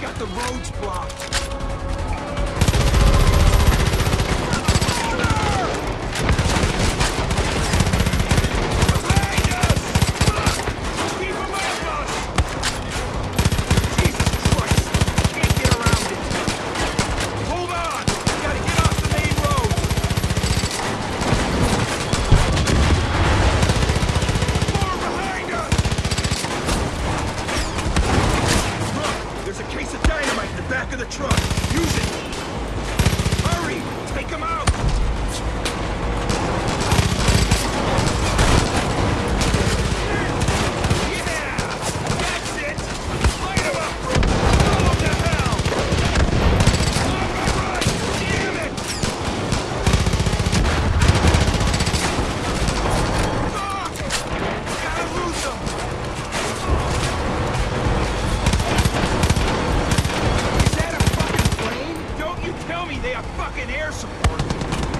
got the roads blocked. back of the truck. tell me they have fucking air support.